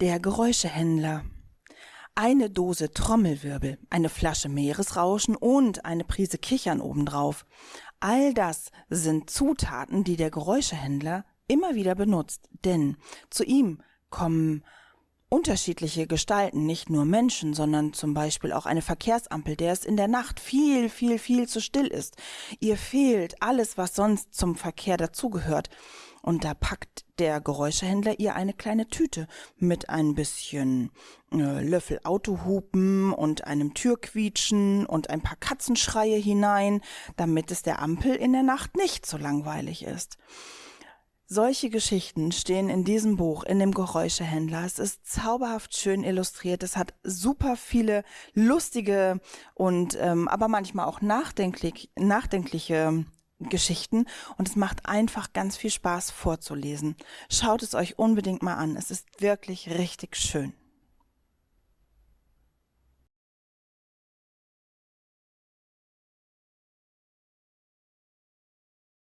Der Geräuschehändler. Eine Dose Trommelwirbel, eine Flasche Meeresrauschen und eine Prise Kichern obendrauf. All das sind Zutaten, die der Geräuschehändler immer wieder benutzt, denn zu ihm kommen unterschiedliche Gestalten, nicht nur Menschen, sondern zum Beispiel auch eine Verkehrsampel, der es in der Nacht viel, viel, viel zu still ist. Ihr fehlt alles, was sonst zum Verkehr dazugehört. Und da packt der Geräuschehändler ihr eine kleine Tüte mit ein bisschen äh, Löffel Autohupen und einem Türquietschen und ein paar Katzenschreie hinein, damit es der Ampel in der Nacht nicht so langweilig ist. Solche Geschichten stehen in diesem Buch, in dem Geräuschehändler. Es ist zauberhaft schön illustriert. Es hat super viele lustige und ähm, aber manchmal auch nachdenklich, nachdenkliche Geschichten und es macht einfach ganz viel Spaß vorzulesen. Schaut es euch unbedingt mal an. Es ist wirklich richtig schön.